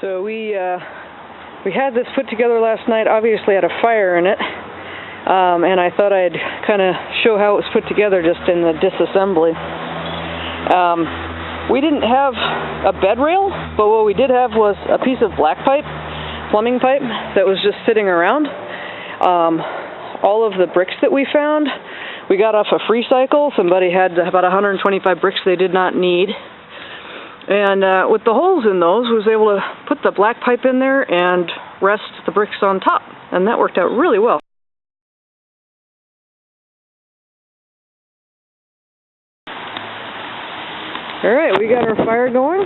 So we uh, we had this put together last night. Obviously, had a fire in it, um, and I thought I'd kind of show how it was put together just in the disassembly. Um, we didn't have a bed rail, but what we did have was a piece of black pipe, plumbing pipe, that was just sitting around. Um, all of the bricks that we found, we got off a Freecycle. Somebody had about 125 bricks they did not need. And uh, with the holes in those, was able to put the black pipe in there and rest the bricks on top, and that worked out really well. All right, we got our fire going.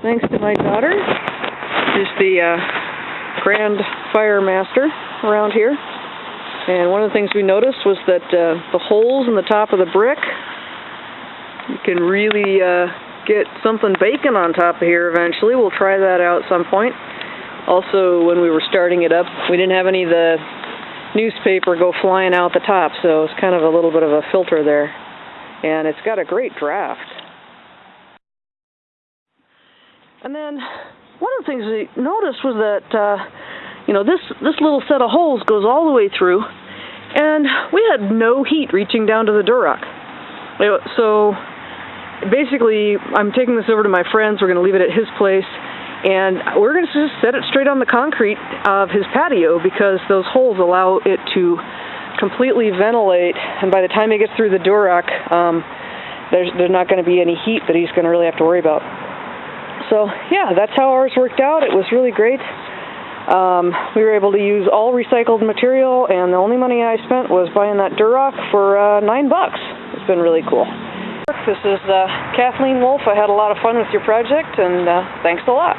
Thanks to my daughter, who's the uh, grand fire master around here. And one of the things we noticed was that uh, the holes in the top of the brick, you can really uh, get something bacon on top of here eventually. We'll try that out at some point. Also, when we were starting it up, we didn't have any of the newspaper go flying out the top, so it's kind of a little bit of a filter there. And it's got a great draft. And then one of the things we noticed was that uh, you know this this little set of holes goes all the way through, and we had no heat reaching down to the Durock. So basically, I'm taking this over to my friends. We're going to leave it at his place, and we're going to just set it straight on the concrete of his patio because those holes allow it to completely ventilate. And by the time he gets through the Durock, um, there's there's not going to be any heat that he's going to really have to worry about. So yeah, that's how ours worked out. It was really great. Um, we were able to use all recycled material, and the only money I spent was buying that Durock for uh, nine bucks. It's been really cool. This is uh, Kathleen Wolf. I had a lot of fun with your project, and uh, thanks a lot.